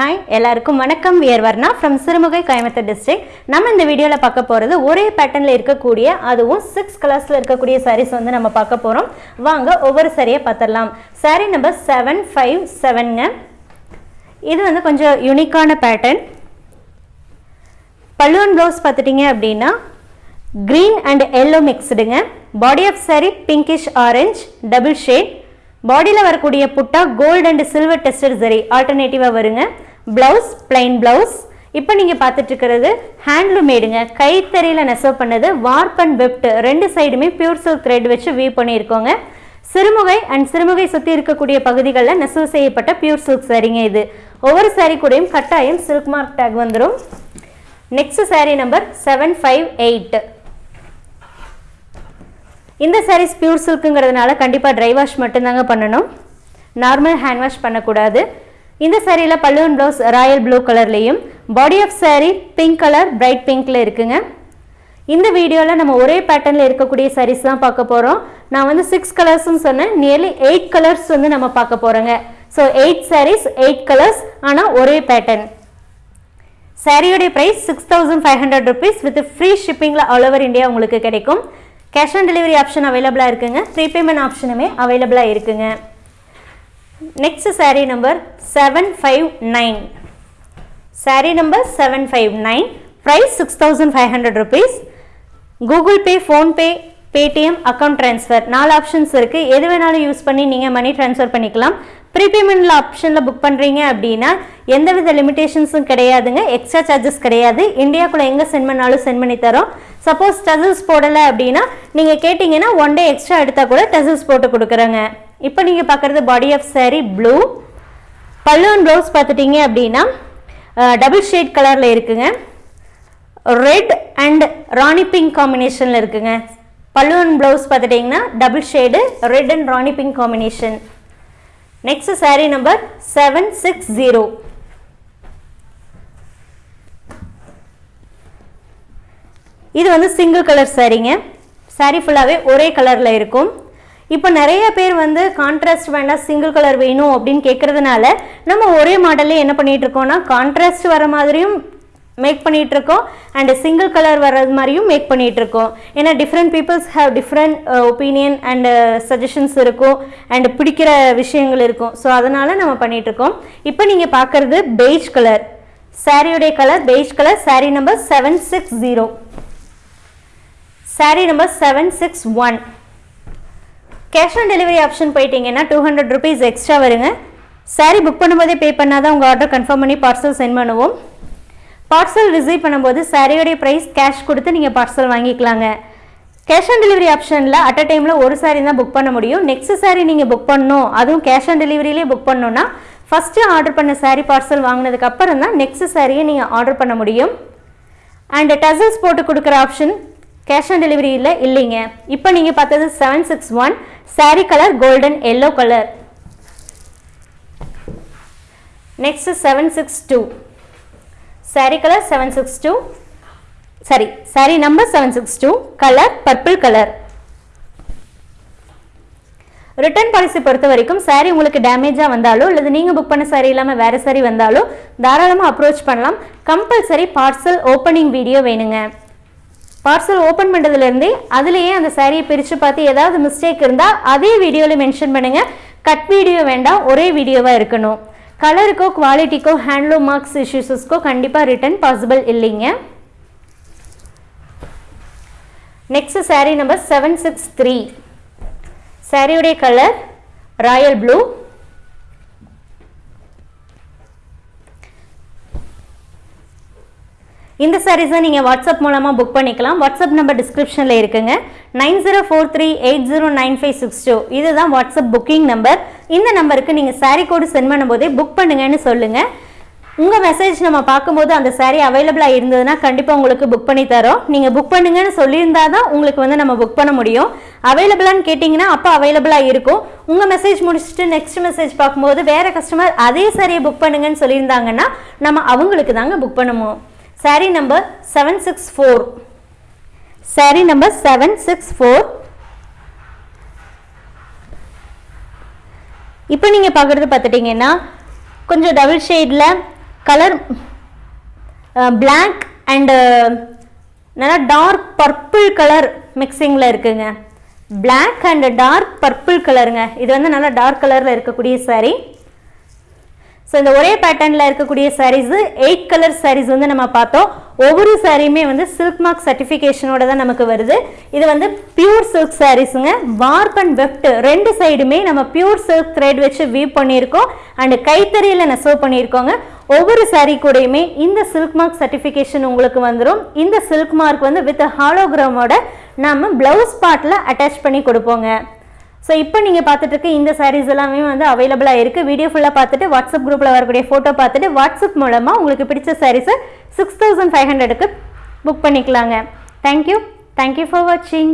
Hi எல்லாருக்கும் வணக்கம். We're Varna from Sirumugai Coimbatore district நம்ம இந்த வீடியோவில் பார்க்க போகிறது ஒரே பேட்டர்னில் இருக்கக்கூடிய அதுவும் சிக்ஸ் கலர்ஸில் இருக்கக்கூடிய சாரீஸ் வந்து நம்ம பார்க்க போகிறோம் வாங்க ஒவ்வொரு சாரியை பார்த்துடலாம். சாரீ நம்பர் செவன் ஃபைவ் செவனுங்க இது வந்து கொஞ்சம் யூனிக்கான பேட்டர்ன் பல்லுவன் ப்ளவுஸ் பார்த்துட்டிங்க அப்படின்னா green and yellow மிக்ஸ்டுங்க body of saree pinkish orange double shade பாடியில் வரக்கூடிய புட்டா கோல்டு அண்ட் சில்வர் டெஸ்டட் சரி ஆல்டர்னேட்டிவாக வருங்க. ப்ளவுஸ் பிளைன் ப்ளவுஸ் இப்போ நீங்கள் பார்த்துட்டு இருக்கிறது ஹேண்ட்லூம் மேடுங்க கைத்தறியில் நெசவு பண்ணது வார்ப் அண்ட் வெப்ட் ரெண்டு சைடுமே பியூர் சில்க் த்ரெட் வச்சு வீவ் பண்ணியிருக்கோங்க. சிறுமுகை அண்ட் சிறுமுகை சுற்றி இருக்கக்கூடிய பகுதிகளில் நெசவு செய்யப்பட்ட பியூர் சில்க் சரிங்க இது. ஒவ்வொரு சாரீ கூடயும் கட்டாயம் சில்க் மார்க் டேக் வந்துடும் next saree number seven five eight இந்த சாரீஸ் பியூர் சில்க்குங்கிறதுனால கண்டிப்பாக ட்ரை வாஷ் மட்டும்தாங்க பண்ணணும். நார்மல் ஹேண்ட் வாஷ் பண்ணக்கூடாது. இந்த சாரியில் பல்லுவன் ப்ளவுஸ் ராயல் ப்ளூ கலர்லேயும் body of saree pink colour bright பிங்க்கில் இருக்குங்க. இந்த வீடியோவில் நம்ம ஒரே பேட்டர்னில் இருக்கக்கூடிய சாரீஸ் தான் பார்க்க போகிறோம் நான் வந்து சிக்ஸ் கலர்ஸ்னு சொன்னேன். நியர்லி எயிட் கலர்ஸ் வந்து நம்ம பார்க்க போகிறோங்க so eight sarees eight colours ஆனால் ஒரே pattern சாரியோடைய price six thousand five hundred rupees with free ஷிப்பிங்கில் all over India உங்களுக்கு கிடைக்கும். கேஷ் ஆன் டெலிவரி ஆப்ஷன் அவைலபிளாக இருக்குங்க. ப்ரீபேமெண்ட் ஆப்ஷனுமே அவைலபிளாக இருக்குங்க. Next saree number seven five nine saree number seven five nine price six thousand five hundred rupees Google Pay PhonePe Paytm account transfer நாலு options இருக்குது எது வேணாலும் யூஸ் பண்ணி நீங்கள் மணி ட்ரான்ஸ்ஃபர் பண்ணிக்கலாம். ப்ரீபேமெண்ட்டில் ஆப்ஷனில் புக் பண்ணுறீங்க அப்படின்னா எந்தவித லிமிடேஷன்ஸும் கிடையாதுங்க. எக்ஸ்ட்ரா சார்ஜஸ் கிடையாது. இந்தியாக்குள்ளே எங்கே சென்ட் பண்ணாலும் சென்ட் பண்ணி தரோம். சப்போஸ் டசல்ஸ் போடலை அப்படின்னா நீங்கள் கேட்டிங்கன்னா ஒன் டே எக்ஸ்ட்ரா எடுத்தால் கூட டசல்ஸ் போட்டு கொடுக்குறோங்க. இப்போ நீங்கள் பார்க்குறது பாடி ஆஃப் saree ப்ளூ பல்லுவன் ப்ளவுஸ் பார்த்துட்டீங்க அப்படின்னா டபுள் ஷேட் கலரில் இருக்குங்க. ரெட் அண்ட் ராணி பிங்க் காம்பினேஷனில் இருக்குங்க. பல்லுவன் ப்ளவுஸ் பார்த்துட்டிங்கன்னா double shade red and rani pink combination next saree number seven six zero இது வந்து சிங்கிள் கலர் சாரீங்க saree ஃபுல்லாகவே ஒரே கலரில் இருக்கும். இப்போ நிறைய பேர் வந்து கான்ட்ராஸ்ட் வேண்டாம் சிங்கிள் கலர் வேணும் அப்படின்னு கேட்கறதுனால நம்ம ஒரே மாடல்லே என்ன பண்ணிட்டு இருக்கோம்னா கான்ட்ராஸ்ட் வர மாதிரியும் மேக் பண்ணிட்டு இருக்கோம் அண்ட் சிங்கிள் கலர் வர்றது மாதிரியும் மேக் பண்ணிட்டு இருக்கோம். ஏன்னா different peoples have different opinion and suggestions இருக்கும் அண்ட் பிடிக்கிற விஷயங்கள் இருக்கும். ஸோ அதனால நம்ம பண்ணிட்டு இருக்கோம். இப்போ நீங்கள் பார்க்குறது பெய்ஜ் கலர் சாரியுடைய colour beige colour saree number seven six zero saree number seven six one cash on delivery option போயிட்டீங்கன்னா டூ ஹண்ட்ரட் ருபீஸ் எக்ஸ்ட்ரா வருங்க. Saree புக் பண்ணும்போதே பே பண்ணால் தான் உங்கள் ஆர்டர் கன்ஃபார்ம் பண்ணி பார்சல் சென்ட் பண்ணுவோம். பார்சல் ரிசீவ் பண்ணும்போது சாரியோடைய ப்ரைஸ் கேஷ் கொடுத்து நீங்கள் பார்சல் வாங்கிக்கலாங்க. கேஷ் ஆன் டெலிவரி ஆப்ஷனில் அட் அ டைமில் ஒரு சாரி தான் புக் பண்ண முடியும். நெக்ஸ்ட் சாரி நீங்கள் புக் பண்ணணும். அதுவும் கேஷ் ஆன் டெலிவரியிலே புக் பண்ணோன்னா ஃபஸ்ட்டு ஆர்டர் பண்ண சாரி பார்சல் வாங்கினதுக்கு அப்புறம் தான் நெக்ஸ்ட் சாரியை நீங்கள் ஆர்டர் பண்ண முடியும். அண்ட் டசல்ஸ் போட்டு கொடுக்குற ஆப்ஷன் கேஷ் ஆன் டெலிவரியில் இல்லைங்க. இப்போ நீங்கள் பார்த்தது seven six one saree colour golden yellow colour next seven six two saree colour seven six two saree saree number seven six two colour purple colour return policy பொறுத்த வரைக்கும் சாரீ உங்களுக்கு டேமேஜாக வந்தாலோ அல்லது நீங்கள் புக் பண்ண சாரீ இல்லாமல் வேறு சாரீ வந்தாலோ தாராளமாக அப்ரோச் பண்ணலாம். கம்பல்சரி பார்சல் ஓப்பனிங் வீடியோ வேணுங்க. பார்சல் ஓப்பன் பண்ணுறதுலேருந்தே அதுலேயே அந்த சாரியை பிரித்து பார்த்து ஏதாவது மிஸ்டேக் இருந்தால் அதே வீடியோவில் மென்ஷன் பண்ணுங்கள் கட் வீடியோ வேண்டாம் ஒரே வீடியோவாக இருக்கணும். கலருக்கோ குவாலிட்டிக்கோ ஹேண்ட்லூம் மார்க்ஸ் இஷ்யூஸஸ்க்கோ கண்டிப்பாக ரிட்டர்ன் பாசிபிள் இல்லைங்க. Next saree number seven six three சாரியுடைய கலர் ராயல் ப்ளூ இந்த சாரீஸை நீங்கள் வாட்ஸ்அப் மூலமாக புக் பண்ணிக்கலாம். வாட்ஸ்அப் நம்பர் டிஸ்கிரிப்ஷனில் இருக்குங்க. Nine zero four three eight zero nine five six two. இதுதான் வாட்ஸ்அப் புக்கிங் நம்பர் இந்த நம்பருக்கு நீங்கள் சாரீ கோடு சென்ட் பண்ணும்போதே புக் பண்ணுங்கன்னு சொல்லுங்கள் உங்கள் மெசேஜ் நம்ம பார்க்கும்போது அந்த சாரீ அவைலபிளாக இருந்ததுன்னா கண்டிப்பாக உங்களுக்கு புக் பண்ணி தரோம். நீங்கள் புக் பண்ணுங்கன்னு சொல்லியிருந்தா தான் உங்களுக்கு வந்து நம்ம புக் பண்ண முடியும். அவைலபிளான்னு கேட்டிங்கன்னா அப்போ அவைலபிளாக இருக்கும். உங்கள் மெசேஜ் முடிச்சுட்டு நெக்ஸ்ட் மெசேஜ் பார்க்கும்போது வேறு கஸ்டமர் அதே சாரியை புக் பண்ணுங்கன்னு சொல்லியிருந்தாங்கன்னா நம்ம அவங்களுக்கு தாங்க புக் பண்ணுவோம். Saree number seven six four saree number seven six four இப்போ நீங்கள் பார்க்குறது பார்த்துட்டிங்கன்னா கொஞ்சம் டபுள் ஷேடில் கலர் பிளாக் அண்டு நல்லா டார்க் பர்பிள் கலர் மிக்சிங்கில் இருக்குங்க. பிளாக் அண்ட் டார்க் பர்பிள் கலருங்க இது வந்து நல்லா டார்க் கலரில் இருக்கக்கூடிய சாரீ ஸோ இந்த ஒரே பேட்டர்னில் இருக்கக்கூடிய சாரீஸு எயிட் கலர் சாரீஸ் வந்து நம்ம பார்த்தோம். ஒவ்வொரு சாரியுமே வந்து சில்க் மார்க் சர்டிஃபிகேஷனோட தான் நமக்கு வருது. இது வந்து பியூர் சில்க் சாரீஸுங்க வார்ப் அண்ட் வெஃப்ட் ரெண்டு சைடுமே நம்ம பியூர் சில்க் த்ரெட் வச்சு வீவ் பண்ணியிருக்கோம். அண்டு கைத்தறியில் நெசவு பண்ணியிருக்கோங்க. ஒவ்வொரு சாரீ கூடயுமே இந்த சில்க் மார்க் சர்டிஃபிகேஷன் உங்களுக்கு வந்துடும் இந்த சில்க் மார்க் வந்து வித் ஹாலோகிராமோட நம்ம ப்ளவுஸ் பார்ட்டில் அட்டாச் பண்ணி கொடுப்போங்க. ஸோ இப்போ நீங்கள் பார்த்துட்டு இருக்க இந்த சாரீஸ் எல்லாமே வந்து அவைலபிளாக இருக்குது வீடியோ ஃபுல்லாக பார்த்துட்டு வாட்ஸ்அப் குரூப்பில் வரக்கூடிய ஃபோட்டோ பார்த்துட்டு வாட்ஸ்அப் மூலமாக உங்களுக்கு பிடிச்ச சாரீஸை சிக்ஸ் தௌசண்ட் ஃபைவ் ஹண்ட்ரடுக்கு புக் பண்ணிக்கலாங்க. Thank you thank you for வாட்சிங்